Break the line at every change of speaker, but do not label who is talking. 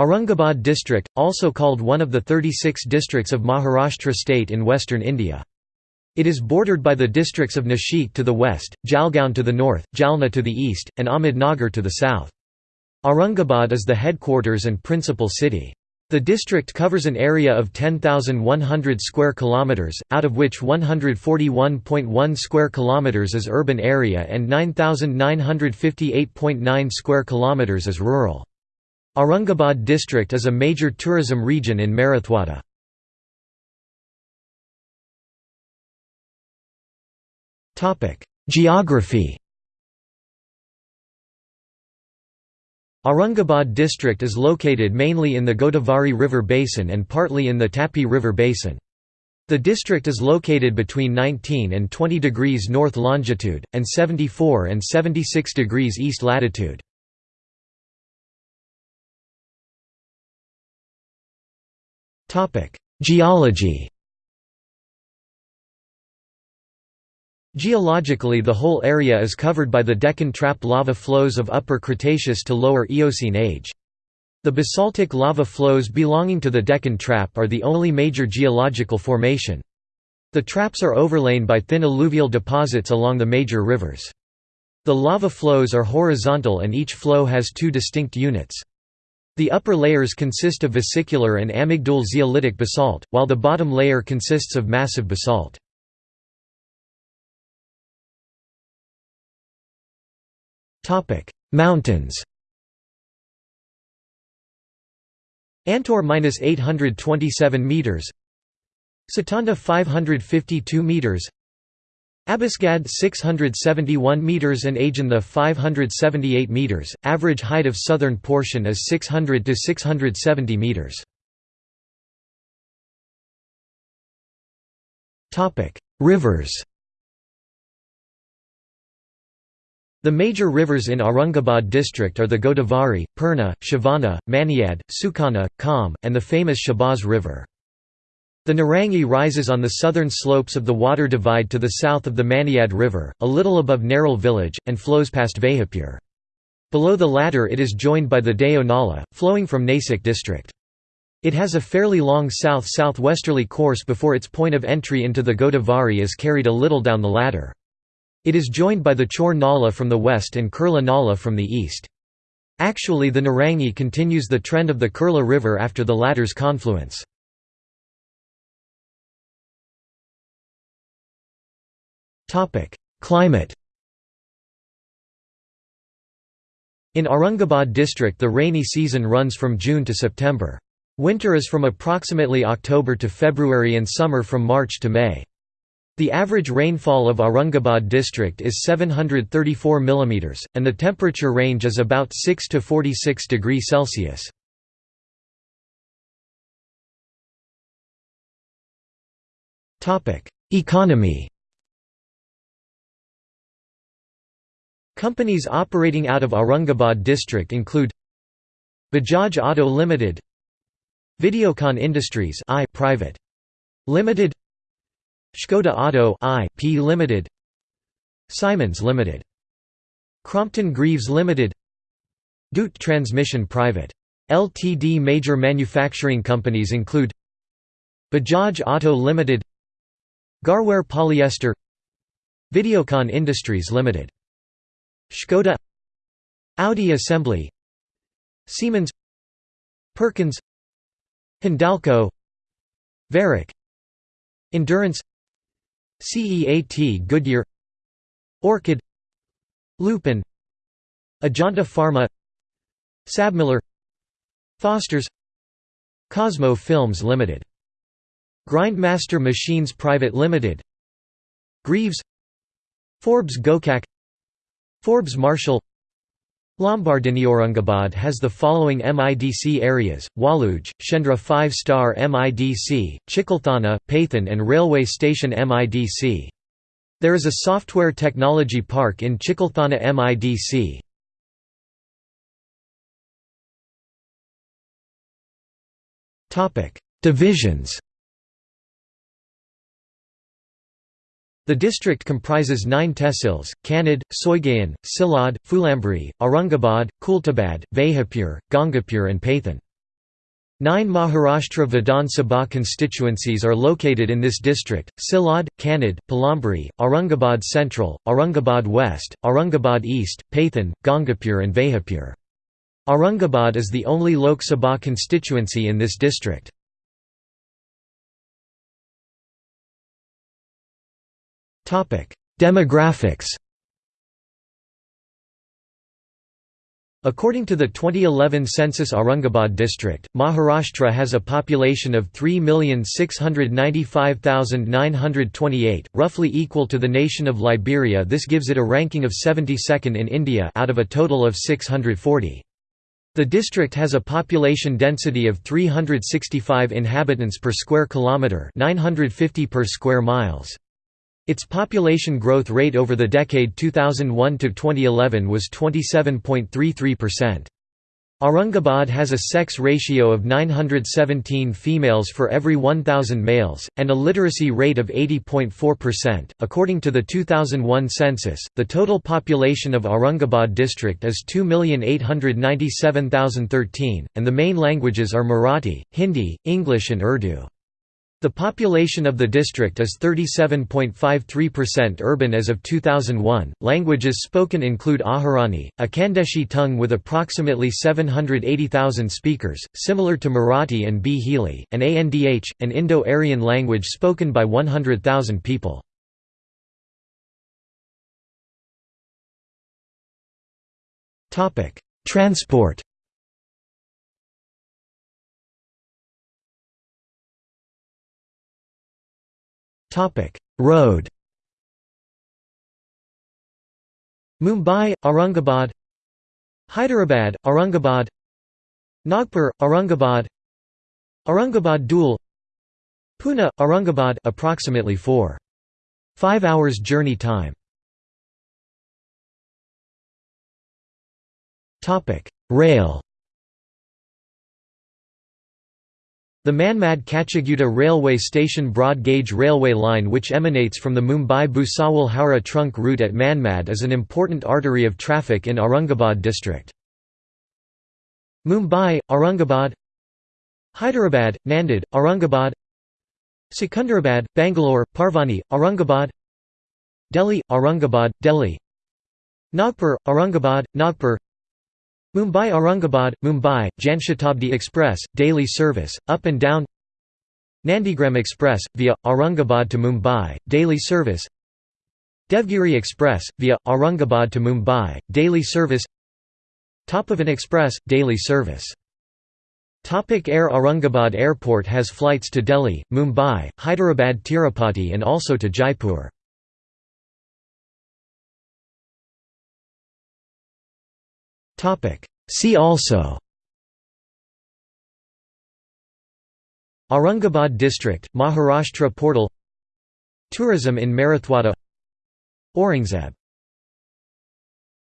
Aurangabad district, also called one of the 36 districts of Maharashtra state in western India. It is bordered by the districts of Nashik to the west, Jalgaon to the north, Jalna to the east, and Ahmednagar to the south. Aurangabad is the headquarters and principal city. The district covers an area of 10,100 square kilometers, out of which 141.1 square kilometers is urban area and 9,958.9 square kilometers is rural. Aurangabad district is a major tourism region in Marathwada. Geography Aurangabad district is located mainly in the Godavari River basin and partly in the Tapi River basin. The district is located between 19 and 20 degrees north longitude, and 74 and 76 degrees east latitude. Geology Geologically the whole area is covered by the Deccan Trap lava flows of Upper Cretaceous to Lower Eocene age. The basaltic lava flows belonging to the Deccan Trap are the only major geological formation. The traps are overlain by thin alluvial deposits along the major rivers. The lava flows are horizontal and each flow has two distinct units. The upper layers consist of vesicular and amygdal zeolitic basalt, while the bottom layer consists of massive basalt. Mountains. Antor minus 827 meters, Satanda 552 meters, Abasgad 671 meters and Ajantha 578 meters. Average height of southern portion is 600 to 670 meters. Topic: Rivers. The major rivers in Aurangabad district are the Godavari, Purna, Shivana, Maniad, Sukhana, Kam, and the famous Shabaz River. The Narangi rises on the southern slopes of the water divide to the south of the Maniad River, a little above Narol village, and flows past Vaijapur. Below the latter it is joined by the Deo Nala, flowing from Nasik district. It has a fairly long south-southwesterly course before its point of entry into the Godavari is carried a little down the latter. It is joined by the Chor Nala from the west and Kurla Nala from the east. Actually the Narangi continues the trend of the Kurla River after the latter's confluence. Climate In Aurangabad district the rainy season runs from June to September. Winter is from approximately October to February and summer from March to May. The average rainfall of Aurangabad district is 734 mm, and the temperature range is about 6 to 46 degrees Celsius. Economy Companies operating out of Aurangabad district include Bajaj Auto Limited Videocon Industries I private Limited Škoda Auto I, P Limited Siemens Limited Crompton Greaves Limited Dhoot Transmission Private. Ltd Major manufacturing companies include Bajaj Auto Limited Garware Polyester Videocon Industries Limited Škoda Audi Assembly Siemens Perkins Hindalco Varroc Endurance CEAT Goodyear Orchid Lupin Ajanta Pharma Sabmiller Foster's Cosmo Films Limited Grindmaster Machines Private Limited Greaves Forbes Gokak Forbes Marshall Lombardini has the following MIDC areas, Waluj, Shendra 5-star MIDC, Chikalthana, Paithan and Railway Station MIDC. There is a software technology park in Chikalthana MIDC. Divisions The district comprises nine tehsils, Kannad, Soigaon, Sillod, Phulambri, Aurangabad, Khuldabad, Vaijapur, Gangapur and Paithan. Nine Maharashtra Vidhan Sabha constituencies are located in this district, Sillod, Kannad, Phulambri, Aurangabad Central, Aurangabad West, Aurangabad East, Paithan, Gangapur and Vaijapur. Aurangabad is the only Lok Sabha constituency in this district. Demographics According to the 2011 census Aurangabad district, Maharashtra has a population of 3,695,928, roughly equal to the nation of Liberia this gives it a ranking of 72nd in India out of a total of 640. The district has a population density of 365 inhabitants per square kilometre 950 per square miles. Its population growth rate over the decade 2001–2011 was 27.33%. Aurangabad has a sex ratio of 917 females for every 1,000 males, and a literacy rate of 80.4%. According to the 2001 census, the total population of Aurangabad district is 2,897,013, and the main languages are Marathi, Hindi, English, and Urdu. The population of the district is 37.53% urban as of 2001. Languages spoken include Ahirani, a Khandeshi tongue with approximately 780,000 speakers, similar to Marathi and Bhili, and Andh, an Indo-Aryan language spoken by 100,000 people. Transport Topic: Road. Mumbai, Aurangabad. Hyderabad, Aurangabad. Nagpur, Aurangabad. Aurangabad Dhule. Pune, Aurangabad approximately 4 5 hours journey time. Topic: Rail. The Manmad Kacheguda railway station broad gauge railway line which emanates from the Mumbai-Bhusawal-Howrah trunk route at Manmad is an important artery of traffic in Aurangabad district. Mumbai, Aurangabad Hyderabad, Nanded, Aurangabad Secunderabad, Bangalore, Parbhani, Aurangabad Delhi, Aurangabad, Delhi Nagpur, Aurangabad, Nagpur Mumbai Aurangabad, Mumbai, Janshatabdi Express, daily service, up and down. Nandigram Express, via, Aurangabad to Mumbai, daily service. Devgiri Express, via, Aurangabad to Mumbai, daily service. Tapovan Express, daily service. Topic Air Aurangabad Airport has flights to Delhi, Mumbai, Hyderabad Tirupati and also to Jaipur. See also. Aurangabad district, Maharashtra portal. Tourism in Marathwada. Aurangzeb